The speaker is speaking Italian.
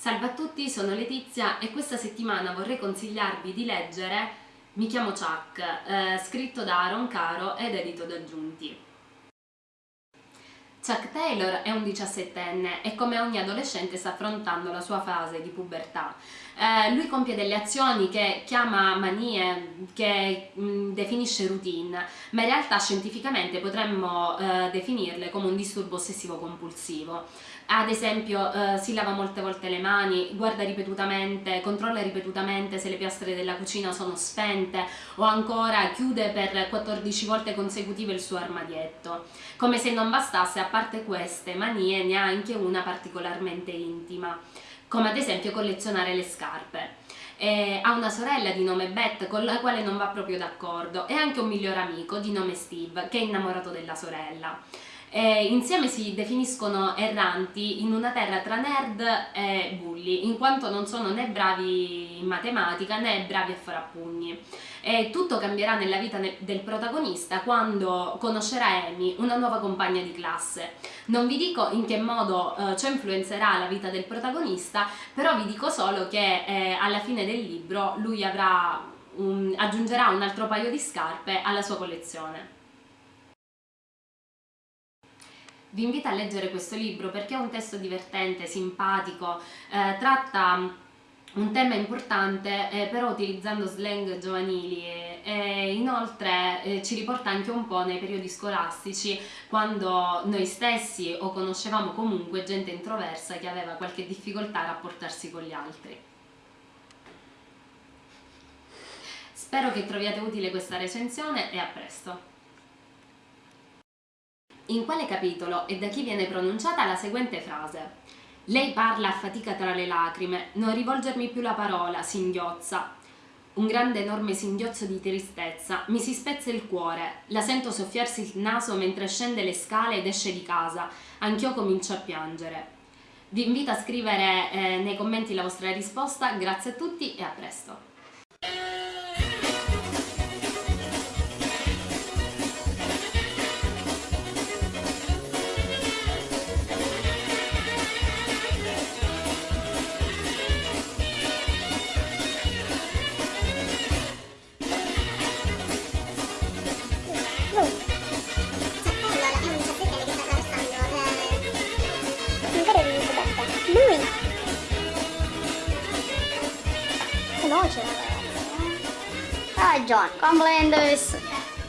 Salve a tutti, sono Letizia e questa settimana vorrei consigliarvi di leggere Mi chiamo Chuck, eh, scritto da Aaron Caro ed edito da Giunti. Chuck Taylor è un diciassettenne e come ogni adolescente sta affrontando la sua fase di pubertà. Eh, lui compie delle azioni che chiama manie, che mh, mm, definisce routine, ma in realtà scientificamente potremmo eh, definirle come un disturbo ossessivo compulsivo ad esempio eh, si lava molte volte le mani, guarda ripetutamente, controlla ripetutamente se le piastre della cucina sono spente o ancora chiude per 14 volte consecutive il suo armadietto. Come se non bastasse, a parte queste manie, ne ha anche una particolarmente intima, come ad esempio collezionare le scarpe. Eh, ha una sorella di nome Beth con la quale non va proprio d'accordo e anche un miglior amico di nome Steve che è innamorato della sorella eh, insieme si definiscono erranti in una terra tra nerd e bulli, in quanto non sono né bravi in matematica né bravi a fare a pugni. E tutto cambierà nella vita del protagonista quando conoscerà Amy, una nuova compagna di classe. Non vi dico in che modo eh, ciò influenzerà la vita del protagonista, però vi dico solo che eh, alla fine del libro lui avrà un, aggiungerà un altro paio di scarpe alla sua collezione. Vi invito a leggere questo libro perché è un testo divertente, simpatico, eh, tratta un tema importante eh, però utilizzando slang giovanili e, e inoltre eh, ci riporta anche un po' nei periodi scolastici quando noi stessi o conoscevamo comunque gente introversa che aveva qualche difficoltà a rapportarsi con gli altri. Spero che troviate utile questa recensione e a presto! In quale capitolo e da chi viene pronunciata la seguente frase. Lei parla a fatica tra le lacrime, non rivolgermi più la parola, singhiozza. Un grande enorme singhiozzo di tristezza, mi si spezza il cuore, la sento soffiarsi il naso mentre scende le scale ed esce di casa, anch'io comincio a piangere. Vi invito a scrivere eh, nei commenti la vostra risposta, grazie a tutti e a presto! noce. John, Come dove sono?